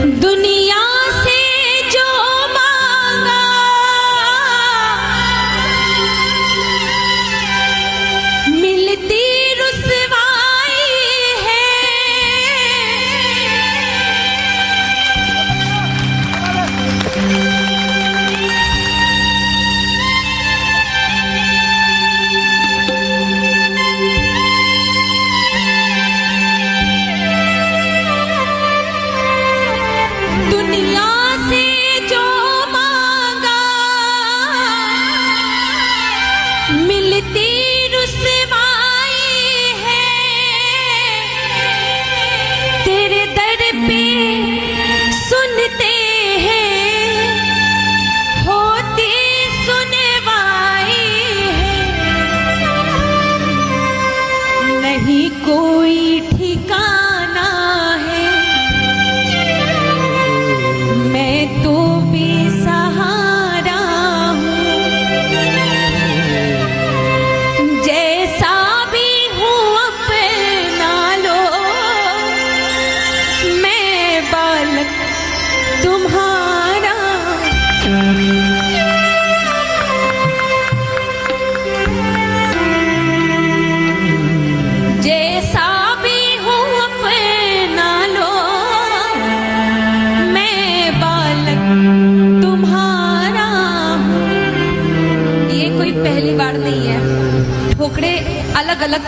दुनिया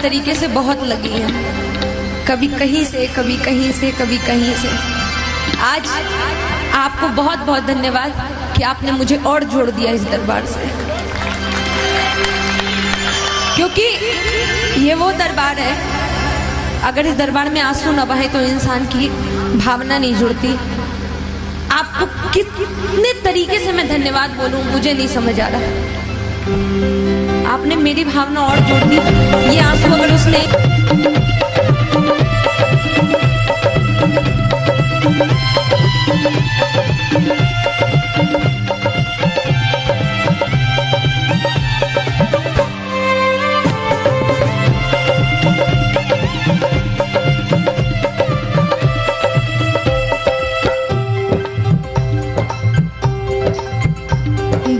तरीके से बहुत लगी है। कभी कहीं से, कभी कहीं से, कभी कहीं से। आज आपको बहुत बहुत धन्यवाद कि आपने मुझे और जोड़ दिया इस दरबार से। क्योंकि ये वो दरबार है, अगर इस दरबार में आँसू न बहे तो इंसान की भावना नहीं जुड़ती। आपको कितने तरीके से मैं धन्यवाद बोलूँ, मुझे नहीं समझ आ रहा। आपने मेरी भावना और जोड़ दी। ये आँसू अगर उसने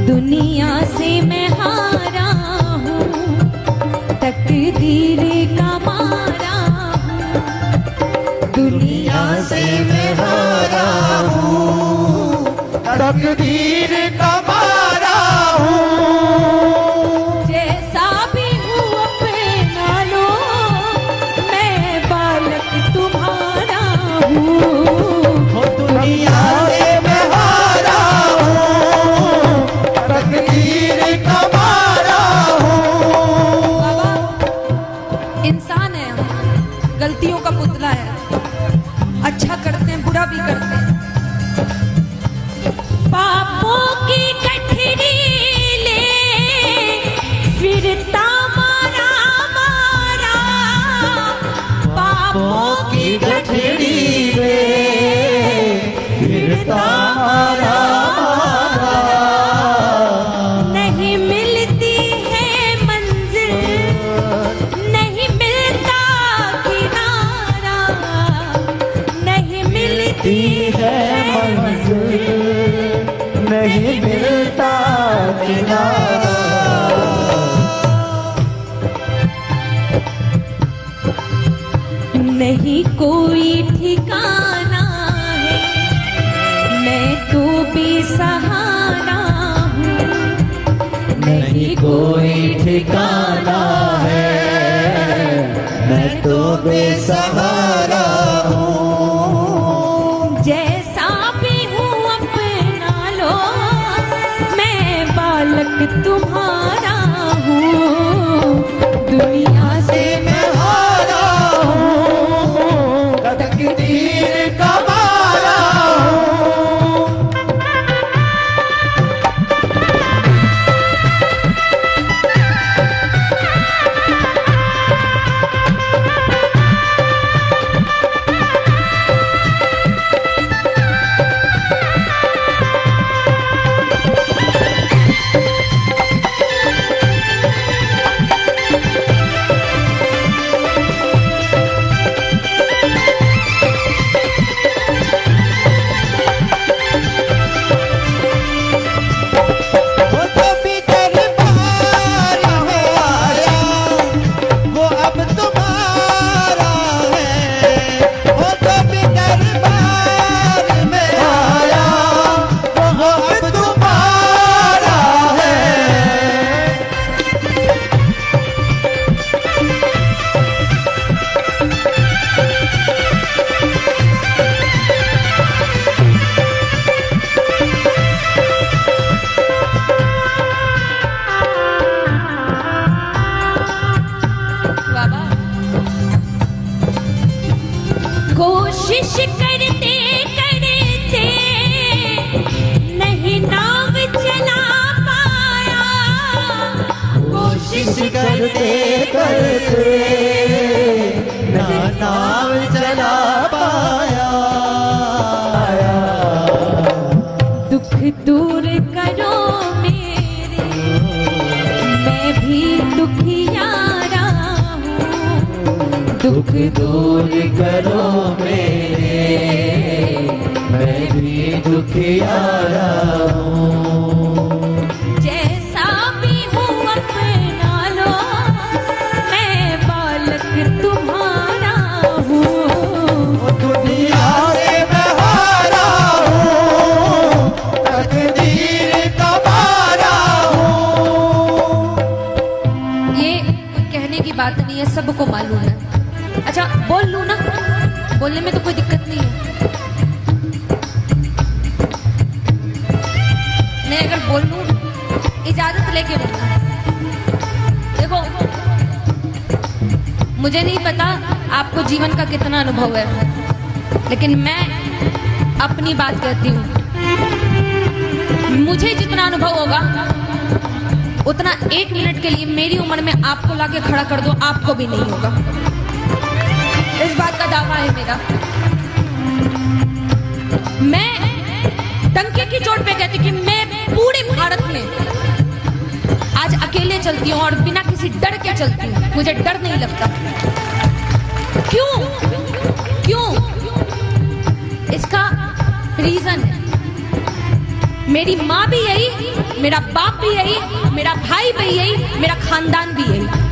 दुनिया से मैं हूँ तकदीर का दुनिया से मैं हारा तकदीर पापों की गठड़ी नहीं कोई ठिकाना है। मैं तो बेसहारा हूँ। नहीं कोई ठिकाना है। मैं तो बेसहारा हूँ। जैसा भी हूँ अपना लो मैं बालक तुम्हारा दुख दूर करो मेरे। मैं भी दुखियारा हूँ। बोलने में तो कोई दिक्कत नहीं है। मैं अगर बोल, इजाज़त लेके बोलना देखो, मुझे नहीं पता आपको जीवन का कितना अनुभव है, लेकिन मैं अपनी बात कहती हूँ। मुझे जितना अनुभव होगा, उतना एक मिनट के लिए मेरी उम्र में आपको लाके खड़ा कर दो, आपको भी नहीं होगा। इस बात का दावा है मेरा। मैं टंके की चोट पे कहती कि मैं पूरे भारत में आज अकेले चलती हूँ और बिना किसी डर के चलती हूँ। मुझे डर नहीं लगता। क्यों? क्यों? इसका रीजन है। मेरी माँ भी यही, मेरा बाप भी यही, मेरा भाई भी यही, मेरा खानदान भी यही।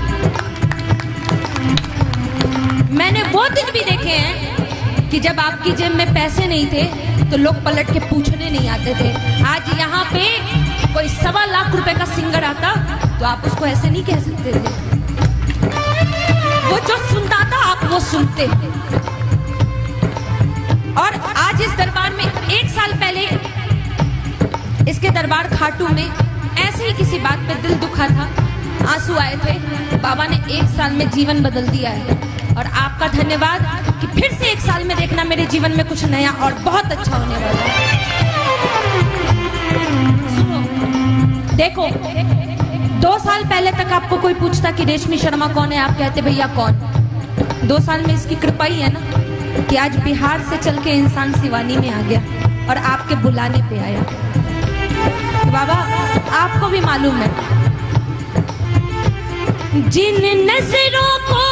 मैंने वो दिन भी देखे हैं कि जब आपकी जेब में पैसे नहीं थे तो लोग पलट के पूछने नहीं आते थे। आज यहाँ पे कोई सवा लाख रुपए का सिंगर आता तो आप उसको ऐसे नहीं कह सकते थे। वो जो सुनता था, आप वो सुनते। और आज इस दरबार में एक साल पहले, इसके दरबार खाटू में ऐसे ही किसी बात पे दिल दुखा था। आँसू आए थे। बाबा ने एक साल में जीवन बदल दिया है। और आपका धन्यवाद कि फिर से एक साल में देखना मेरे जीवन में कुछ नया और बहुत अच्छा होने वाला है। देखो, दो साल पहले तक आपको कोई पूछता कि रेशमी शर्मा कौन है, आप कहते भैया कौन? दो साल में इसकी कृपा ही है ना कि आज बिहार से चल के इंसान सिवानी में आ गया और आपके बुलाने पे आया। बाबा, आपको भी मालूम है, जिन नज़रों को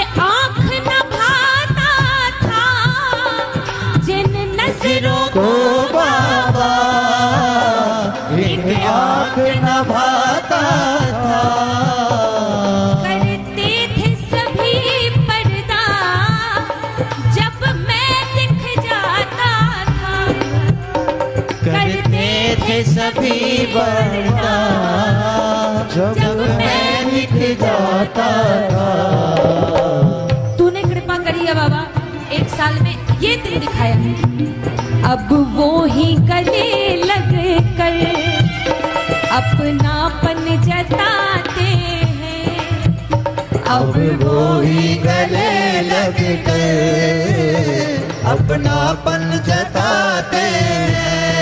आँख न भाता था जिन नज़रों को बाबा एक आँख न भाता था। करते थे सभी पर्दा जब मैं दिख जाता था। करते थे सभी जब मैं दिख जाता था। तूने कृपा करी है बाबा एक साल में ये दिन दिखाया। अब वो ही गले लग कर अपनापन जताते हैं। अब वो ही गले लग कर अपनापन जताते हैं।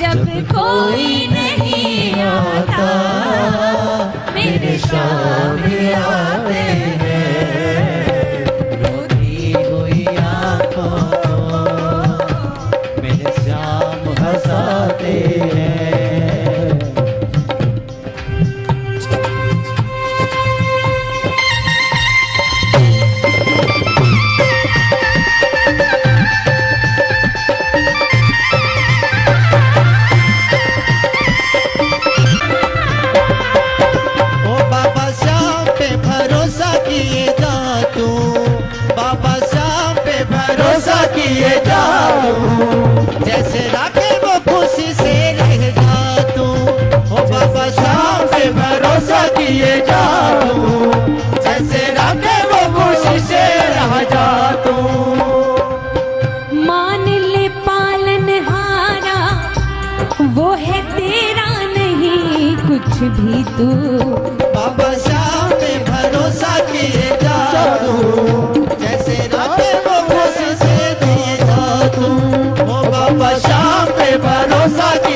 जब कोई नहीं आता मेरे शाम ही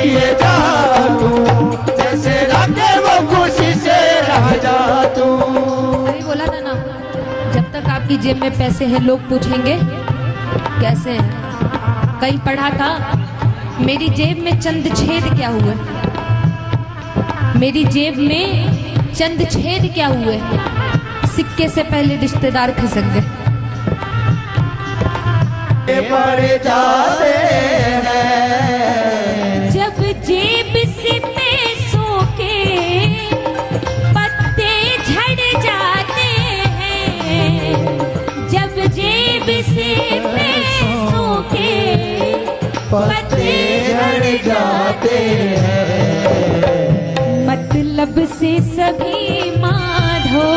भरोसा जा तू जैसे रखे वो खुशी से रह जा तू अरे बोला था ना जब तक आपकी जेब में पैसे हैं लोग पूछेंगे कैसे हैं? कहीं पढ़ा था मेरी जेब में चंद छेद क्या हुए मेरी जेब में चंद छेद क्या हुए सिक्के से पहले रिश्तेदार खिसक गए। जाते हैं। पत्ते झड़ जाते हैं। मतलब से सभी माधो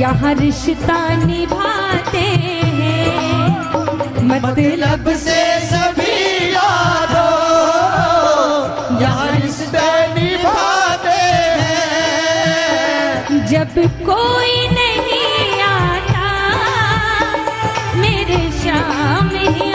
यहाँ रिश्ता निभाते हैं। मतलब से सभी यादों यहाँ रिश्ता निभाते हैं। जब कोई नहीं आता मेरे शाम ही